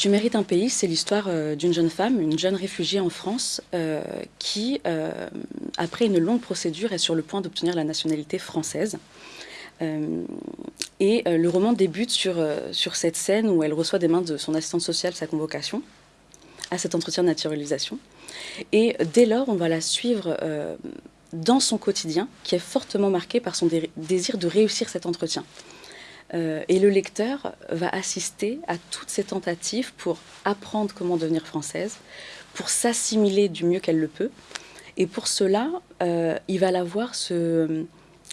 Tu mérites un pays, c'est l'histoire euh, d'une jeune femme, une jeune réfugiée en France, euh, qui, euh, après une longue procédure, est sur le point d'obtenir la nationalité française. et le roman débute sur, sur cette scène où elle reçoit des mains de son assistante sociale sa convocation à cet entretien de naturalisation. Et dès lors, on va la suivre dans son quotidien, qui est fortement marqué par son désir de réussir cet entretien. Euh, et le lecteur va assister à toutes ces tentatives pour apprendre comment devenir française, pour s'assimiler du mieux qu'elle le peut. Et pour cela, euh, il va la voir se,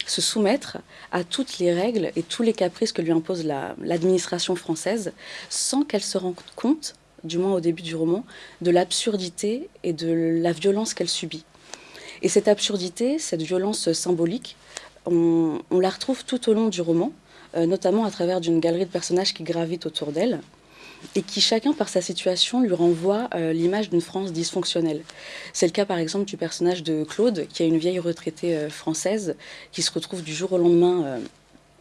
soumettre à toutes les règles et tous les caprices que lui impose l'administration française, sans qu'elle se rende compte, du moins au début du roman, de l'absurdité et de la violence qu'elle subit. Et cette absurdité, cette violence symbolique, on la retrouve tout au long du roman, notamment à travers d'une galerie de personnages qui gravitent autour d'elle et qui chacun par sa situation lui renvoie euh, l'image d'une France dysfonctionnelle. C'est le cas par exemple du personnage de Claude, qui est une vieille retraitée euh, française qui se retrouve du jour au lendemain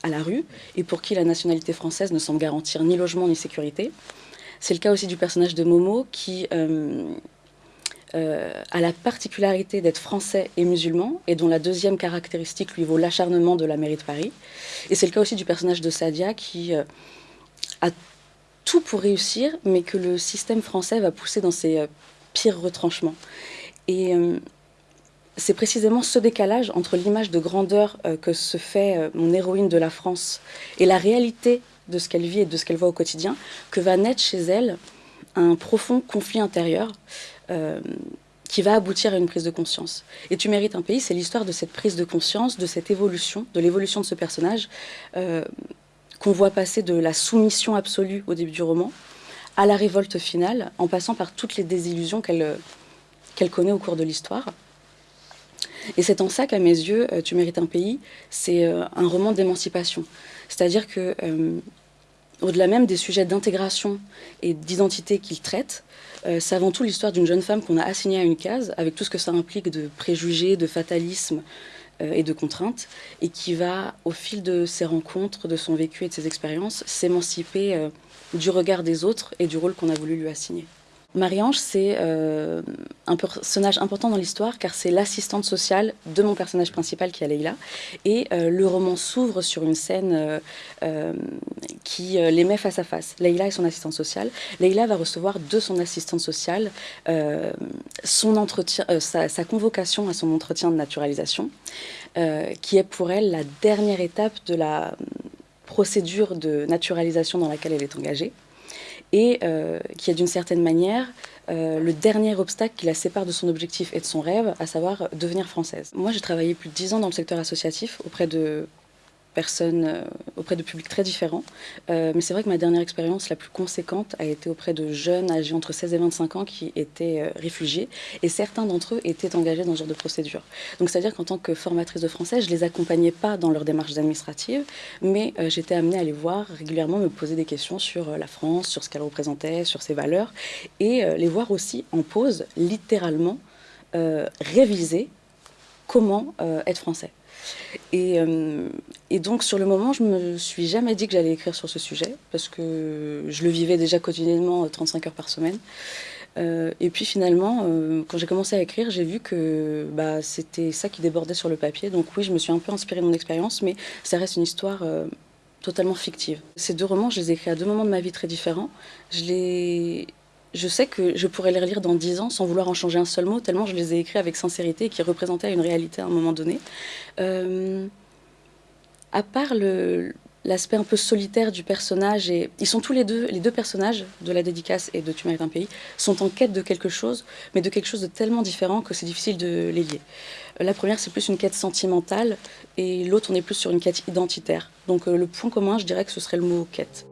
à la rue et pour qui la nationalité française ne semble garantir ni logement ni sécurité. C'est le cas aussi du personnage de Momo qui euh, a la particularité d'être français et musulman, et dont la deuxième caractéristique lui vaut l'acharnement de la mairie de Paris. Et c'est le cas aussi du personnage de Sadia qui euh, a tout pour réussir, mais que le système français va pousser dans ses euh, pires retranchements. Et c'est précisément ce décalage entre l'image de grandeur que se fait mon héroïne de la France et la réalité de ce qu'elle vit et de ce qu'elle voit au quotidien que va naître chez elle un profond conflit intérieur euh, qui va aboutir à une prise de conscience. Et Tu mérites un pays, c'est l'histoire de cette prise de conscience, de cette évolution, de l'évolution de ce personnage euh, qu'on voit passer de la soumission absolue au début du roman à la révolte finale, en passant par toutes les désillusions qu'elle qu'elle connaît au cours de l'histoire. Et c'est en ça qu'à mes yeux, euh, Tu mérites un pays, c'est un roman d'émancipation. C'est-à-dire que au-delà même des sujets d'intégration et d'identité qu'il traite, euh, c'est avant tout l'histoire d'une jeune femme qu'on a assignée à une case, avec tout ce que ça implique de préjugés, de fatalisme euh, et de contraintes, et qui va, au fil de ses rencontres, de son vécu et de ses expériences, s'émanciper euh, du regard des autres et du rôle qu'on a voulu lui assigner. Marie-Ange, c'est euh, un personnage important dans l'histoire car c'est l'assistante sociale de mon personnage principal qui est Leïla. Et euh, le roman s'ouvre sur une scène euh, qui les met face à face. Leïla et son assistante sociale. Leïla va recevoir de son assistante sociale sa, convocation à son entretien de naturalisation, qui est pour elle la dernière étape de la procédure de naturalisation dans laquelle elle est engagée et euh, qui est d'une certaine manière euh, le dernier obstacle qui la sépare de son objectif et de son rêve, à savoir devenir française. Moi, j'ai travaillé plus de dix ans dans le secteur associatif auprès de personnes euh, auprès de publics très différents. Euh, mais c'est vrai que ma dernière expérience la plus conséquente a été auprès de jeunes âgés entre 16 et 25 ans qui étaient euh, réfugiés. Et certains d'entre eux étaient engagés dans ce genre de procédure. Donc c'est-à-dire qu'en tant que formatrice de français, je les accompagnais pas dans leurs démarches administratives, mais j'étais amenée à les voir régulièrement me poser des questions sur la France, sur ce qu'elle représentait, sur ses valeurs, et les voir aussi en pause, littéralement, réviser comment être français. Euh, et, donc, sur le moment, je me suis jamais dit que j'allais écrire sur ce sujet, parce que je le vivais déjà quotidiennement 35 euh, heures par semaine. Euh, et puis finalement, quand j'ai commencé à écrire, j'ai vu que bah, c'était ça qui débordait sur le papier. Donc oui, je me suis un peu inspirée de mon expérience, mais ça reste une histoire totalement fictive. Ces deux romans, je les ai écrits à deux moments de ma vie très différents. Je les je sais que je pourrais les relire dans dix ans sans vouloir en changer un seul mot, tellement je les ai écrits avec sincérité et qui représentaient une réalité à un moment donné. Euh, à part l'aspect un peu solitaire du personnage, ils sont tous les deux, les deux personnages de la dédicace et de Tu mérites un pays, sont en quête de quelque chose, mais de quelque chose de tellement différent que c'est difficile de les lier. La première, c'est plus une quête sentimentale, et l'autre, on est plus sur une quête identitaire. Donc euh, le point commun, je dirais que ce serait le mot quête.